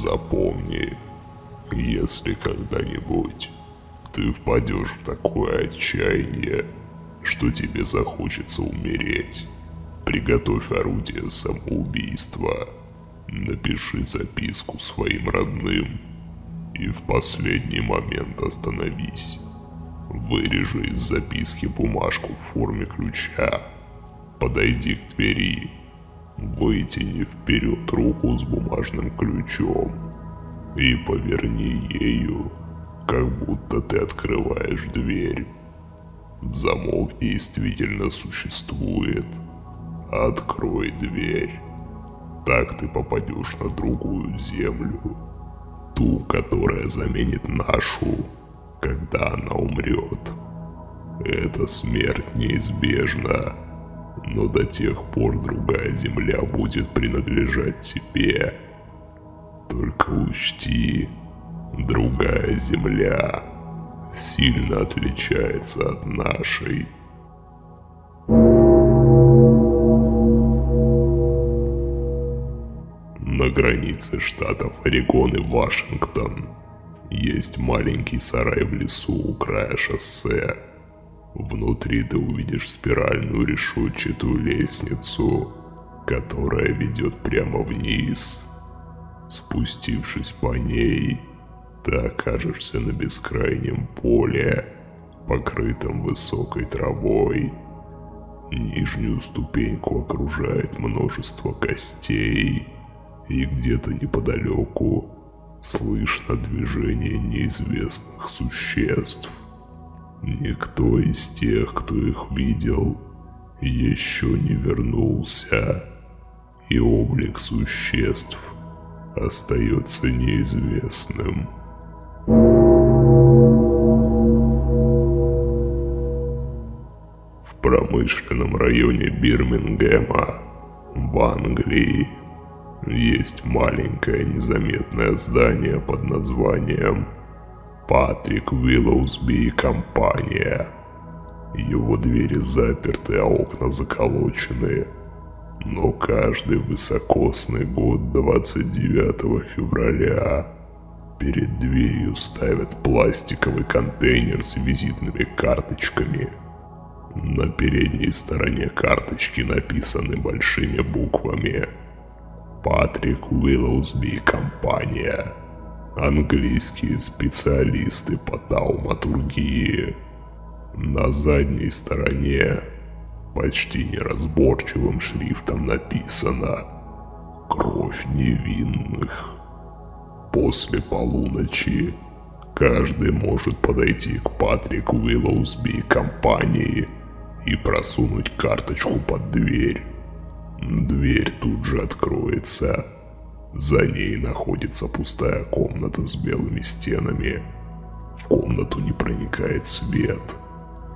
Запомни, если когда-нибудь ты впадешь в такое отчаяние, что тебе захочется умереть, приготовь орудие самоубийства, напиши записку своим родным и в последний момент остановись. Вырежи из записки бумажку в форме ключа, подойди к двери, вытяни вперед руку с бумажным ключом и поверни ею, как будто ты открываешь дверь. Замок действительно существует. Открой дверь. Так ты попадешь на другую землю. Ту, которая заменит нашу, когда она умрет. Эта смерть неизбежна, но до тех пор другая земля будет принадлежать тебе. Только учти, другая земля сильно отличается от нашей. На границе штатов Орегон и Вашингтон есть маленький сарай в лесу у края шоссе. Внутри ты увидишь спиральную решетчатую лестницу, которая ведет прямо вниз. Спустившись по ней, ты окажешься на бескрайнем поле, покрытом высокой травой. Нижнюю ступеньку окружает множество костей, и где-то неподалеку слышно движение неизвестных существ. Никто из тех, кто их видел, еще не вернулся, и облик существ остается неизвестным. В промышленном районе Бирмингема в Англии есть маленькое незаметное здание под названием Патрик Уиллоусби и компания. Его двери заперты, а окна заколочены. Но каждый высокосный год 29 февраля перед дверью ставят пластиковый контейнер с визитными карточками. На передней стороне карточки написаны большими буквами Патрик Уиллоусби и компания. Английские специалисты по тауматургии. На задней стороне почти неразборчивым шрифтом написано «Кровь невинных». После полуночи каждый может подойти к Патрику Уиллоусби и компании и просунуть карточку под дверь. Дверь тут же откроется. За ней находится пустая комната с белыми стенами. В комнату не проникает свет,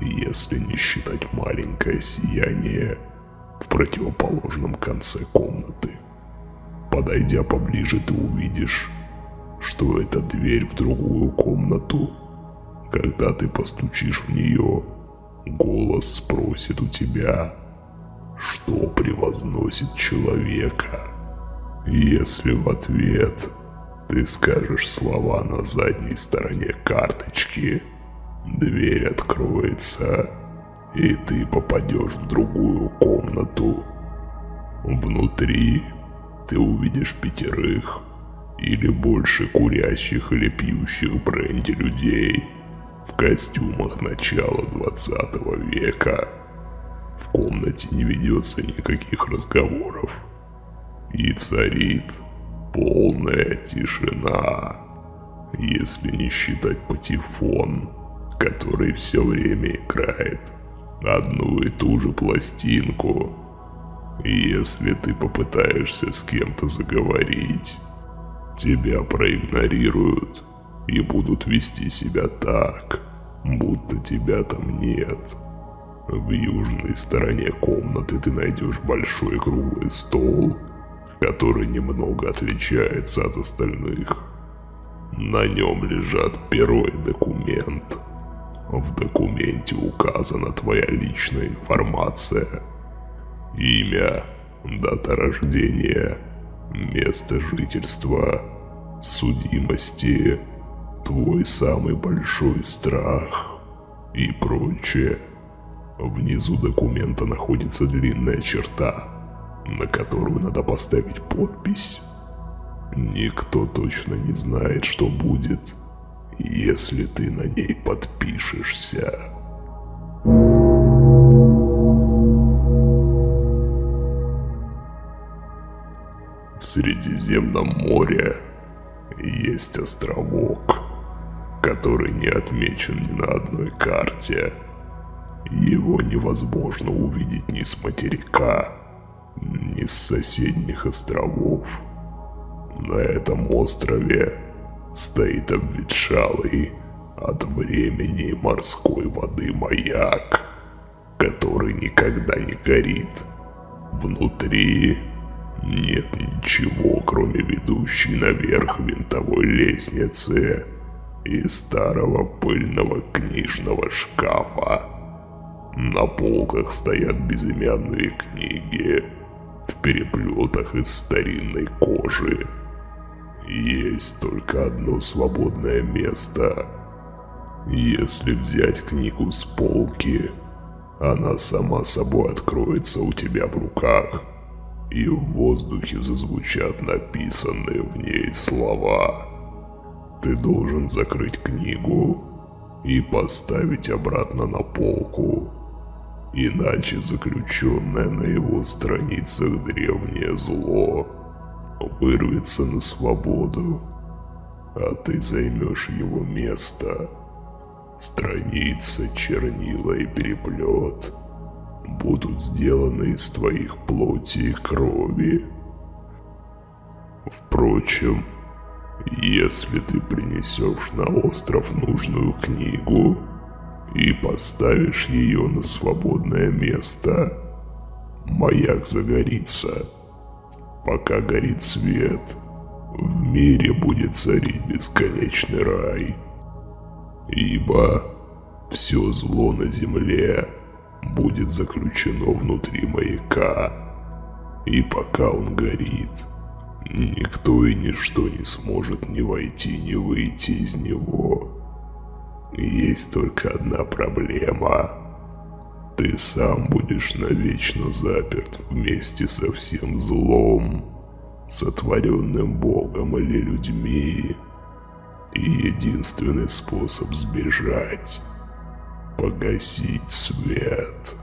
если не считать маленькое сияние в противоположном конце комнаты. Подойдя поближе, ты увидишь, что это дверь в другую комнату. Когда ты постучишь в нее, голос спросит у тебя, что превозносит человека. Если в ответ ты скажешь слова на задней стороне карточки, дверь откроется, и ты попадешь в другую комнату. Внутри ты увидишь пятерых или больше курящих или пьющих бренди людей в костюмах начала 20 века. В комнате не ведется никаких разговоров. И царит полная тишина, если не считать патефон, который все время играет одну и ту же пластинку. Если ты попытаешься с кем-то заговорить, тебя проигнорируют и будут вести себя так, будто тебя там нет. В южной стороне комнаты ты найдешь большой круглый стол, который немного отличается от остальных. На нем лежат перо и документ. В документе указана твоя личная информация. Имя, дата рождения, место жительства, судимости, твой самый большой страх и прочее. Внизу документа находится длинная черта, на которую надо поставить подпись. Никто точно не знает, что будет, если ты на ней подпишешься. В Средиземном море есть островок, который не отмечен ни на одной карте. Его невозможно увидеть ни с материка, с соседних островов. На этом острове стоит обветшалый от времени морской воды маяк, который никогда не горит. Внутри нет ничего, кроме ведущей наверх винтовой лестницы и старого пыльного книжного шкафа. На полках стоят безымянные книги переплетах из старинной кожи. Есть только одно свободное место. Если взять книгу с полки, она сама собой откроется у тебя в руках, и в воздухе зазвучат написанные в ней слова. Ты должен закрыть книгу и поставить обратно на полку, иначе заключенное на его страницах древнее зло вырвется на свободу, а ты займешь его место. Страница, чернила и переплет будут сделаны из твоих плоти и крови. Впрочем, если ты принесешь на остров нужную книгу и поставишь ее на свободное место, маяк загорится. Пока горит свет, в мире будет царить бесконечный рай. Ибо все зло на земле будет заключено внутри маяка. И пока он горит, никто и ничто не сможет ни войти, ни выйти из него. Есть только одна проблема. Ты сам будешь навечно заперт вместе со всем злом, сотворенным Богом или людьми. И единственный способ сбежать – погасить свет.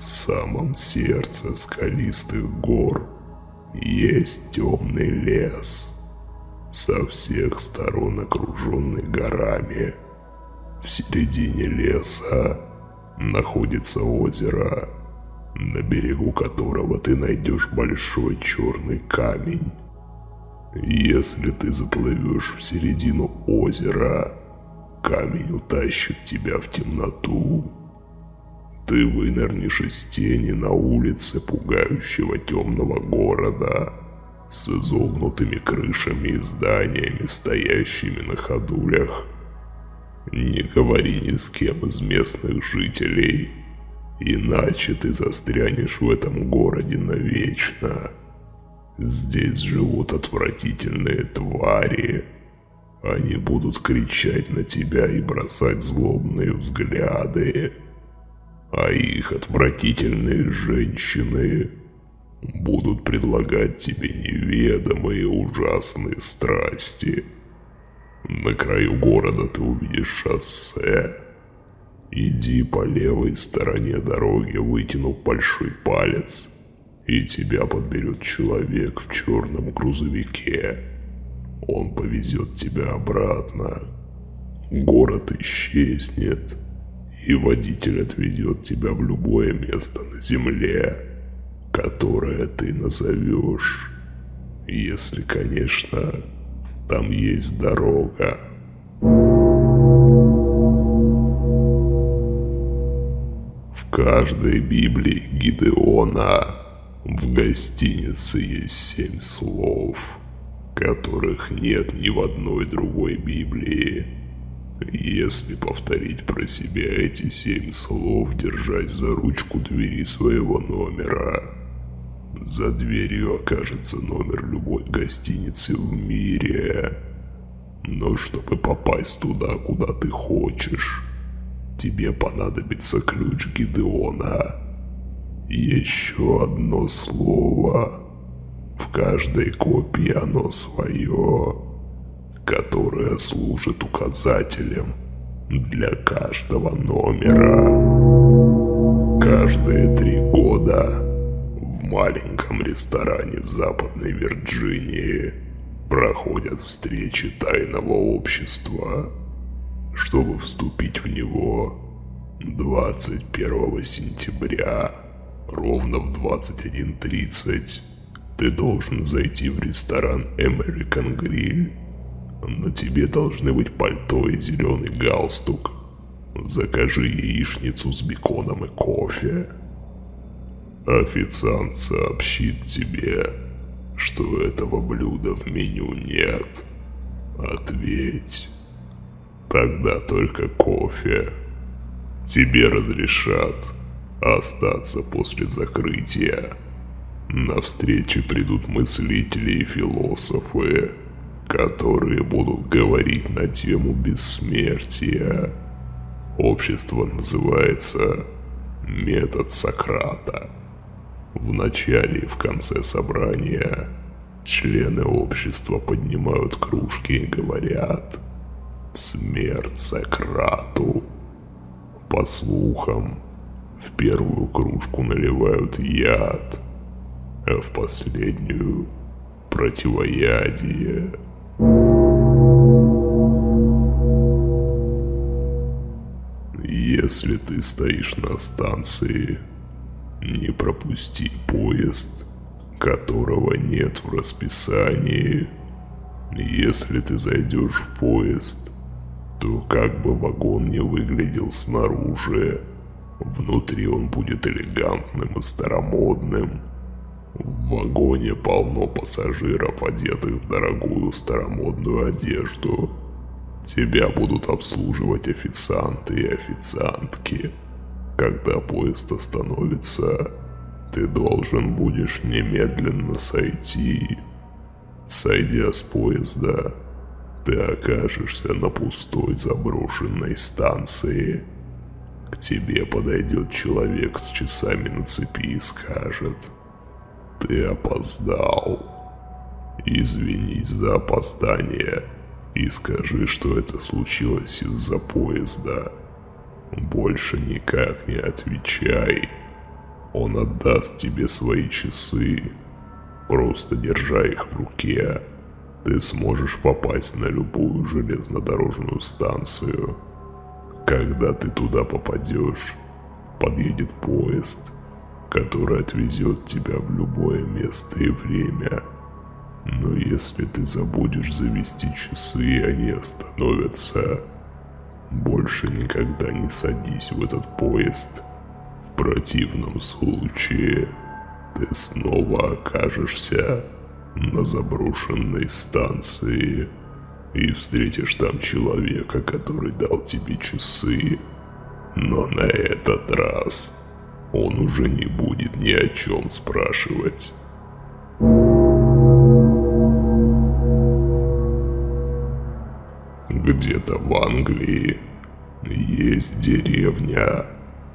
В самом сердце скалистых гор есть темный лес – со всех сторон окруженный горами. В середине леса находится озеро, на берегу которого ты найдешь большой черный камень. Если ты заплывешь в середину озера, камень утащит тебя в темноту. Ты вынырнешь из тени на улице пугающего темного города – с изогнутыми крышами и зданиями, стоящими на ходулях. Не говори ни с кем из местных жителей, иначе ты застрянешь в этом городе навечно. Здесь живут отвратительные твари. Они будут кричать на тебя и бросать злобные взгляды. А их отвратительные женщины будут предлагать тебе неведомые ужасные страсти. На краю города ты увидишь шоссе. Иди по левой стороне дороги, вытянув большой палец, и тебя подберет человек в черном грузовике. Он повезет тебя обратно. Город исчезнет, и водитель отведет тебя в любое место на земле которое ты назовешь. Если, конечно, там есть дорога. В каждой Библии Гидеона в гостинице есть семь слов, которых нет ни в одной другой Библии. Если повторить про себя эти семь слов, держась за ручку двери своего номера, За дверью окажется номер любой гостиницы в мире. Но чтобы попасть туда, куда ты хочешь, тебе понадобится ключ Гидеона. Еще одно слово. В каждой копии оно свое, которое служит указателем для каждого номера. Каждые три года в маленьком ресторане в Западной Вирджинии проходят встречи тайного общества. Чтобы вступить в него 21 сентября ровно в 21.30 ты должен зайти в ресторан American Grill. На тебе должны быть пальто и зеленый галстук. Закажи яичницу с беконом и кофе. Официант сообщит тебе, что этого блюда в меню нет. Ответь. Тогда только кофе. Тебе разрешат остаться после закрытия. На встречи придут мыслители и философы, которые будут говорить на тему бессмертия. Общество называется «Метод Сократа». В начале и в конце собрания члены общества поднимают кружки и говорят «Смерть Сократу». По слухам, в первую кружку наливают яд, а в последнюю – противоядие. Если ты стоишь на станции, не пропусти поезд, которого нет в расписании. Если ты зайдешь в поезд, то как бы вагон не выглядел снаружи, внутри он будет элегантным и старомодным. В вагоне полно пассажиров, одетых в дорогую старомодную одежду. Тебя будут обслуживать официанты и официантки. Когда поезд остановится, ты должен будешь немедленно сойти. Сойдя с поезда, ты окажешься на пустой заброшенной станции. К тебе подойдет человек с часами на цепи и скажет «Ты опоздал». Извинись за опоздание и скажи, что это случилось из-за поезда. Больше никак не отвечай. Он отдаст тебе свои часы. Просто держа их в руке ты сможешь попасть на любую железнодорожную станцию. Когда ты туда попадешь, подъедет поезд, который отвезет тебя в любое место и время. Но если ты забудешь завести часы они остановятся, больше никогда не садись в этот поезд. В противном случае ты снова окажешься на заброшенной станции и встретишь там человека, который дал тебе часы. Но на этот раз он уже не будет ни о чем спрашивать. Где-то в Англии есть деревня,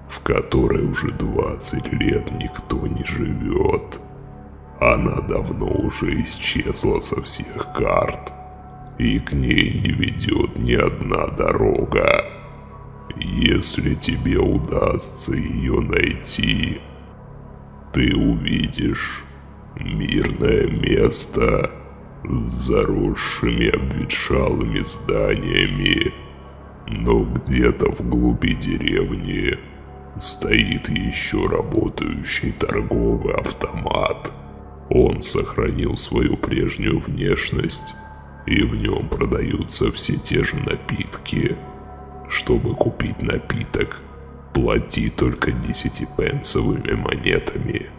в которой уже 20 лет никто не живет. Она давно уже исчезла со всех карт, и к ней не ведет ни одна дорога. Если тебе удастся ее найти, ты увидишь мирное место с заросшими обветшалыми зданиями, но где-то в глуби деревни стоит еще работающий торговый автомат – он сохранил свою прежнюю внешность, и в нем продаются все те же напитки. Чтобы купить напиток, плати только десятипенсовыми монетами.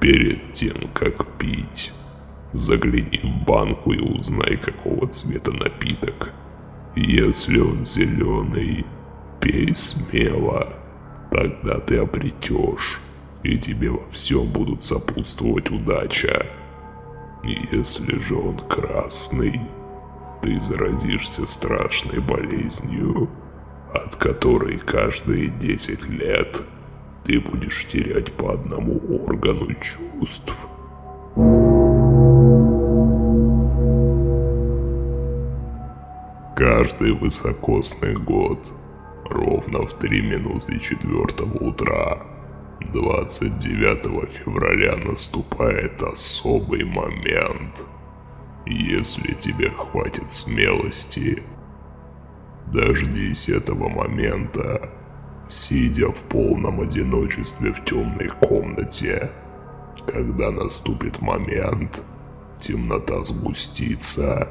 Перед тем, как пить, загляни в банку и узнай, какого цвета напиток. Если он зеленый, пей смело, тогда ты обретешь и тебе во всем будут сопутствовать удача. Если же он красный, ты заразишься страшной болезнью, от которой каждые 10 лет ты будешь терять по одному органу чувств. Каждый высокосный год, ровно в 3 минуты 4 утра, 29 февраля наступает особый момент. Если тебе хватит смелости, дождись этого момента, сидя в полном одиночестве в темной комнате. Когда наступит момент, темнота сгустится.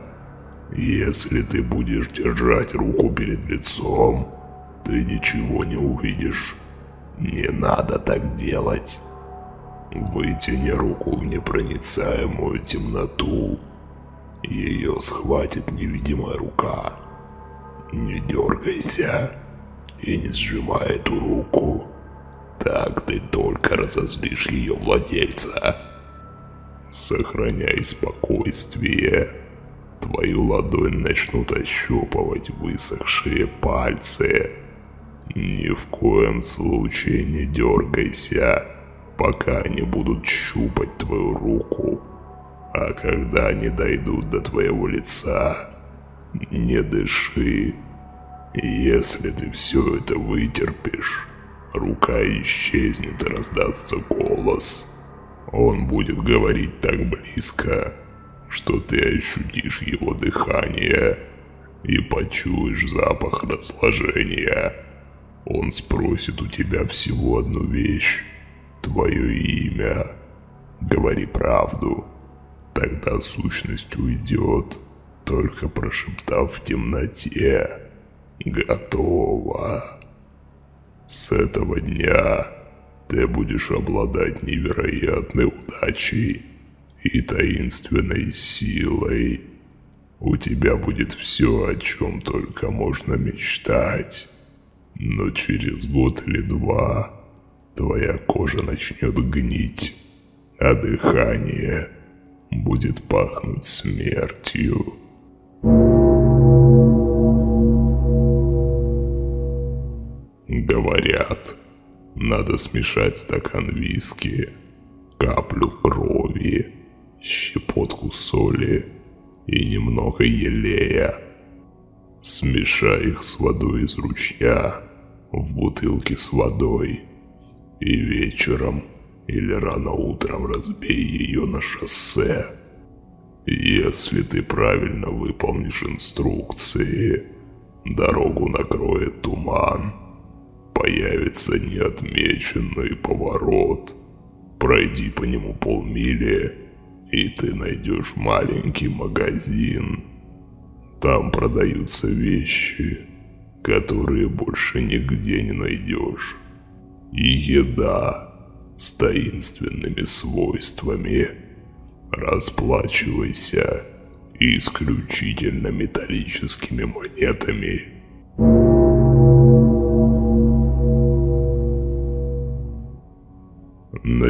Если ты будешь держать руку перед лицом, ты ничего не увидишь. Не надо так делать. Вытяни руку в непроницаемую темноту. Ее схватит невидимая рука. Не дергайся и не сжимай эту руку. Так ты только разозлишь ее владельца. Сохраняй спокойствие. Твою ладонь начнут ощупывать высохшие пальцы. Ни в коем случае не дергайся, пока они будут щупать твою руку. А когда они дойдут до твоего лица, не дыши. Если ты все это вытерпишь, рука исчезнет и раздастся голос. Он будет говорить так близко, что ты ощутишь его дыхание и почуешь запах разложения. Он спросит у тебя всего одну вещь, твое имя. Говори правду, тогда сущность уйдет, только прошептав в темноте «Готово». С этого дня ты будешь обладать невероятной удачей и таинственной силой. У тебя будет все, о чем только можно мечтать. Но через год или два твоя кожа начнет гнить, а дыхание будет пахнуть смертью. Говорят, надо смешать стакан виски, каплю крови, щепотку соли и немного елея. Смешай их с водой из ручья в бутылке с водой и вечером или рано утром разбей ее на шоссе. Если ты правильно выполнишь инструкции, дорогу накроет туман – появится неотмеченный поворот. Пройди по нему полмили, и ты найдешь маленький магазин. Там продаются вещи, которые больше нигде не найдешь. И еда с таинственными свойствами. Расплачивайся исключительно металлическими монетами.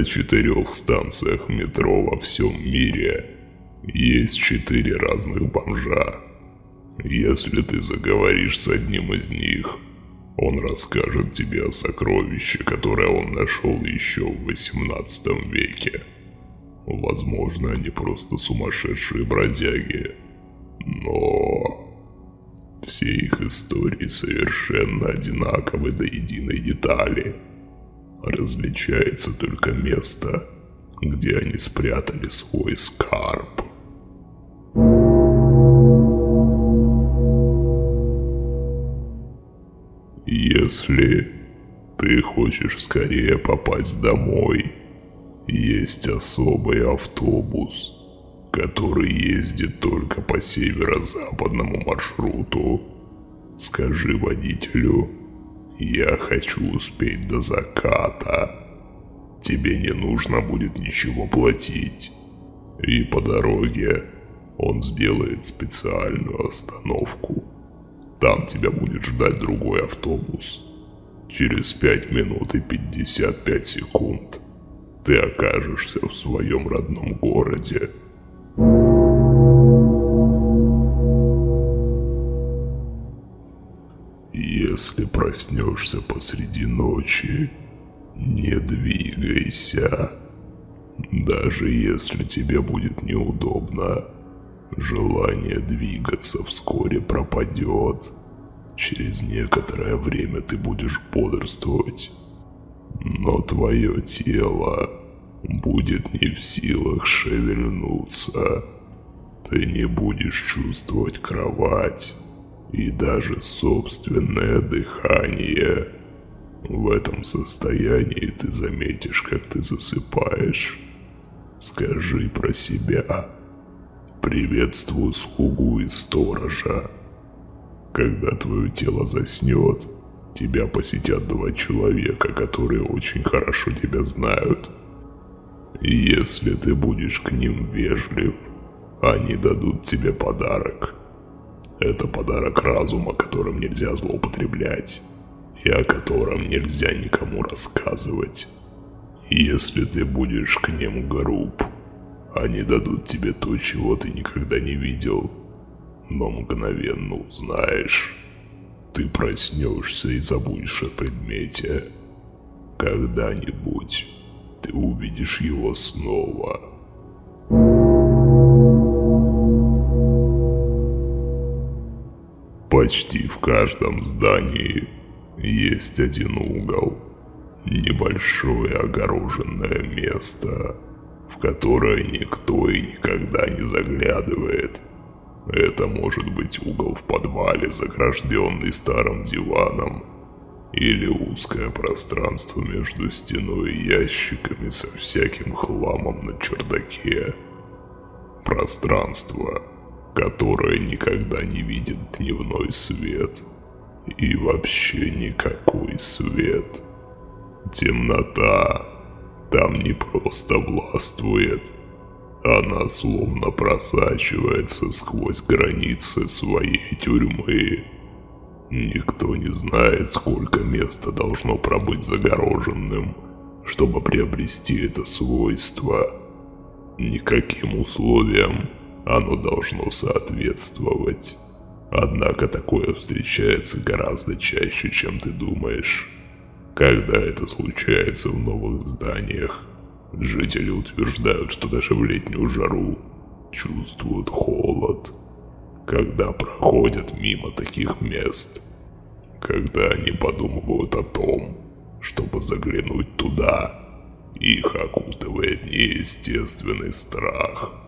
На четырех станциях метро во всем мире есть четыре разных бомжа. Если ты заговоришь с одним из них, он расскажет тебе о сокровище, которое он нашел еще в 18 веке. Возможно, они просто сумасшедшие бродяги. Но все их истории совершенно одинаковы до единой детали. Различается только место, где они спрятали свой скарб. Если ты хочешь скорее попасть домой, есть особый автобус, который ездит только по северо-западному маршруту. Скажи водителю, я хочу успеть до заката. Тебе не нужно будет ничего платить. И по дороге он сделает специальную остановку. Там тебя будет ждать другой автобус. Через 5 минут и 55 секунд ты окажешься в своем родном городе. Если проснешься посреди ночи, не двигайся. Даже если тебе будет неудобно, желание двигаться вскоре пропадет. Через некоторое время ты будешь бодрствовать, но твое тело будет не в силах шевельнуться. Ты не будешь чувствовать кровать и даже собственное дыхание. В этом состоянии ты заметишь, как ты засыпаешь. Скажи про себя. Приветствую слугу и сторожа. Когда твое тело заснет, тебя посетят два человека, которые очень хорошо тебя знают. Если ты будешь к ним вежлив, они дадут тебе подарок – это подарок разума, которым нельзя злоупотреблять, и о котором нельзя никому рассказывать. Если ты будешь к ним груб, они дадут тебе то, чего ты никогда не видел, но мгновенно узнаешь. Ты проснешься и забудешь о предмете. Когда-нибудь ты увидишь его снова. Почти в каждом здании есть один угол. Небольшое огороженное место, в которое никто и никогда не заглядывает. Это может быть угол в подвале, загражденный старым диваном, или узкое пространство между стеной и ящиками со всяким хламом на чердаке. Пространство, которая никогда не видит дневной свет. И вообще никакой свет. Темнота там не просто властвует. Она словно просачивается сквозь границы своей тюрьмы. Никто не знает, сколько места должно пробыть загороженным, чтобы приобрести это свойство. Никаким условиям оно должно соответствовать. Однако такое встречается гораздо чаще, чем ты думаешь. Когда это случается в новых зданиях, жители утверждают, что даже в летнюю жару чувствуют холод, когда проходят мимо таких мест. Когда они подумывают о том, чтобы заглянуть туда, их окутывает неестественный страх –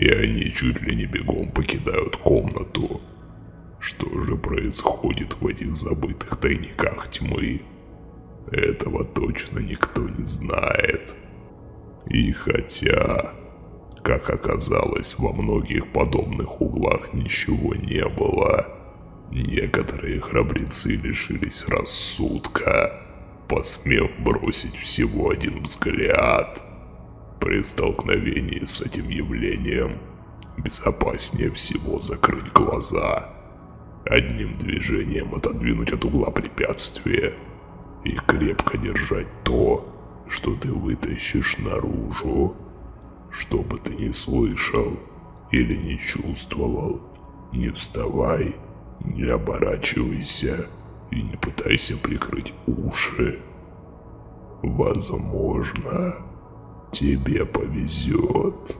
и они чуть ли не бегом покидают комнату. Что же происходит в этих забытых тайниках тьмы? Этого точно никто не знает. И хотя, как оказалось, во многих подобных углах ничего не было, некоторые храбрецы лишились рассудка, посмев бросить всего один взгляд – при столкновении с этим явлением безопаснее всего закрыть глаза, одним движением отодвинуть от угла препятствие и крепко держать то, что ты вытащишь наружу. Что бы ты ни слышал или не чувствовал, не вставай, не оборачивайся и не пытайся прикрыть уши. Возможно, тебе повезет.